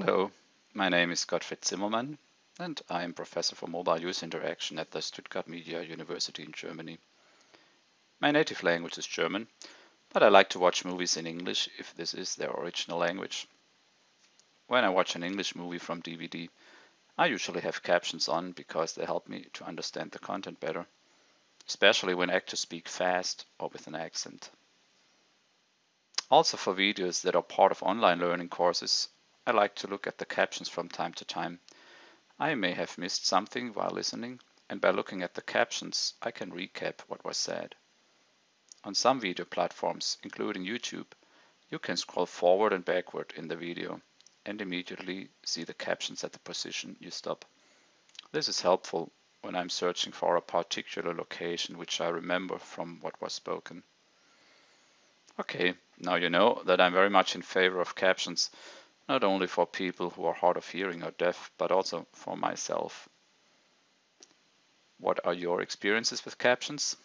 Hello, my name is Gottfried Zimmermann and I am Professor for Mobile User Interaction at the Stuttgart Media University in Germany. My native language is German, but I like to watch movies in English if this is their original language. When I watch an English movie from DVD, I usually have captions on because they help me to understand the content better, especially when actors speak fast or with an accent. Also for videos that are part of online learning courses, I like to look at the captions from time to time. I may have missed something while listening, and by looking at the captions, I can recap what was said. On some video platforms, including YouTube, you can scroll forward and backward in the video and immediately see the captions at the position you stop. This is helpful when I'm searching for a particular location which I remember from what was spoken. Okay, now you know that I'm very much in favor of captions not only for people who are hard of hearing or deaf, but also for myself. What are your experiences with captions?